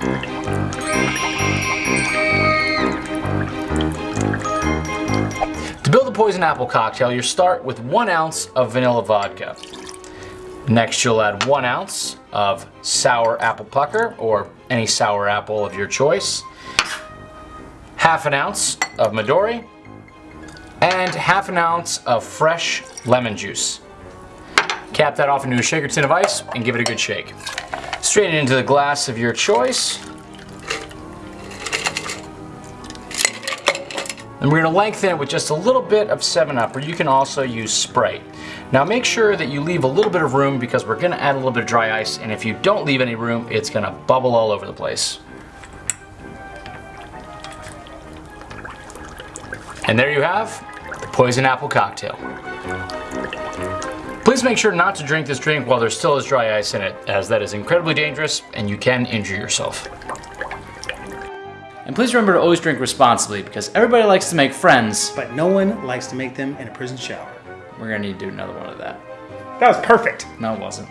To build the poison apple cocktail, you start with one ounce of vanilla vodka. Next, you'll add one ounce of sour apple pucker, or any sour apple of your choice, half an ounce of Midori, and half an ounce of fresh lemon juice. Cap that off into a shaker tin of ice and give it a good shake. Strain it into the glass of your choice. And we're gonna lengthen it with just a little bit of 7-Up, or you can also use Sprite. Now make sure that you leave a little bit of room because we're gonna add a little bit of dry ice, and if you don't leave any room, it's gonna bubble all over the place. And there you have the Poison Apple Cocktail. Please make sure not to drink this drink while there still is dry ice in it, as that is incredibly dangerous and you can injure yourself. And please remember to always drink responsibly because everybody likes to make friends. But no one likes to make them in a prison shower. We're gonna need to do another one of that. That was perfect. No, it wasn't.